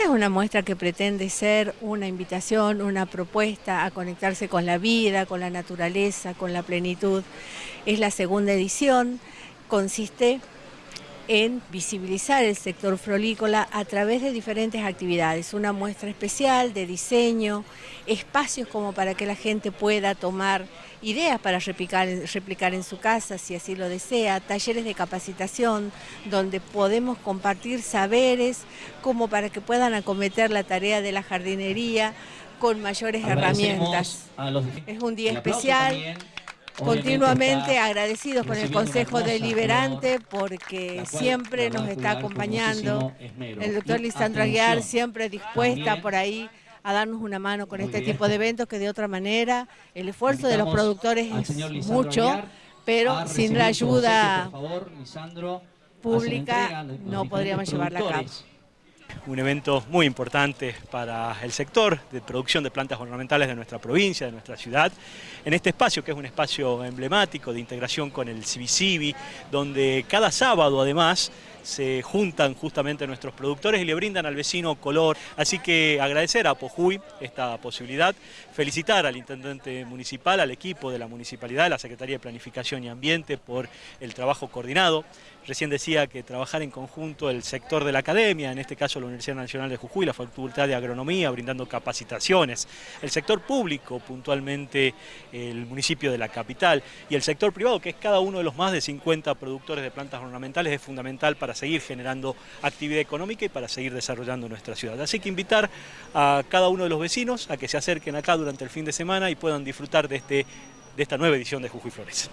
Esta es una muestra que pretende ser una invitación, una propuesta a conectarse con la vida, con la naturaleza, con la plenitud. Es la segunda edición, consiste en visibilizar el sector frolícola a través de diferentes actividades, una muestra especial de diseño, espacios como para que la gente pueda tomar ideas para replicar, replicar en su casa si así lo desea, talleres de capacitación donde podemos compartir saberes como para que puedan acometer la tarea de la jardinería con mayores herramientas. Es un día especial continuamente agradecidos con el Consejo Deliberante porque siempre nos está acompañando. El doctor Lisandro Aguiar siempre dispuesta por ahí a darnos una mano con este tipo de eventos que de otra manera el esfuerzo de los productores es mucho, pero sin la ayuda pública no podríamos llevarla a cabo un evento muy importante para el sector de producción de plantas ornamentales de nuestra provincia, de nuestra ciudad, en este espacio que es un espacio emblemático de integración con el Cibicibi, donde cada sábado además se juntan justamente nuestros productores y le brindan al vecino color. Así que agradecer a Pojuy esta posibilidad, felicitar al intendente municipal, al equipo de la municipalidad, la Secretaría de Planificación y Ambiente por el trabajo coordinado. Recién decía que trabajar en conjunto el sector de la academia, en este caso la Universidad Nacional de Jujuy, la Facultad de Agronomía, brindando capacitaciones, el sector público, puntualmente el municipio de la capital, y el sector privado, que es cada uno de los más de 50 productores de plantas ornamentales, es fundamental para seguir generando actividad económica y para seguir desarrollando nuestra ciudad. Así que invitar a cada uno de los vecinos a que se acerquen acá durante el fin de semana y puedan disfrutar de, este, de esta nueva edición de Jujuy Flores.